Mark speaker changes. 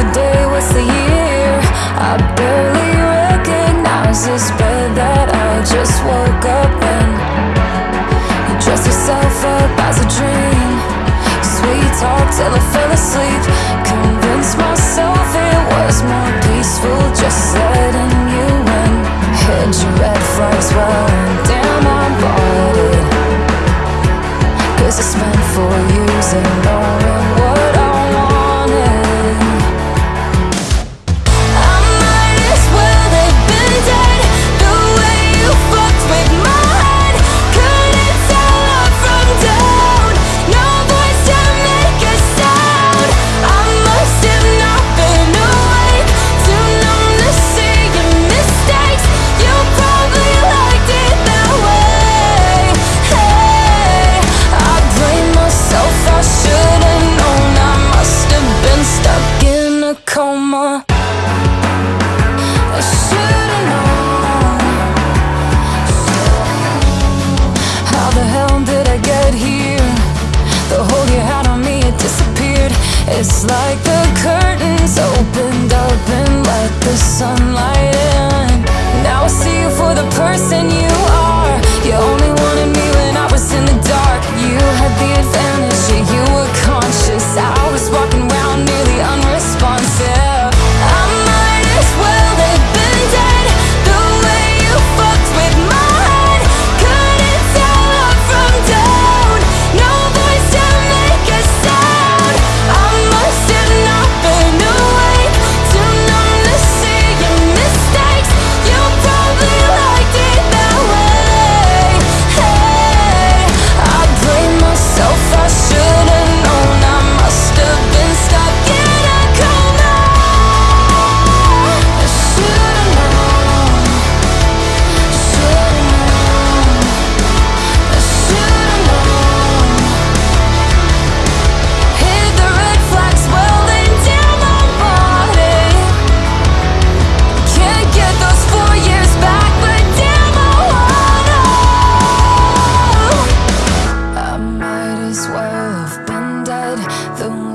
Speaker 1: the day, what's the year? I barely recognize this bed that I just woke up in. You dress yourself up as a dream. Sweet talk till I fell asleep. Convince myself it was more peaceful just letting you in. Heard your red flags well damn I bought it Cause I spent four years and no It's like the curtains the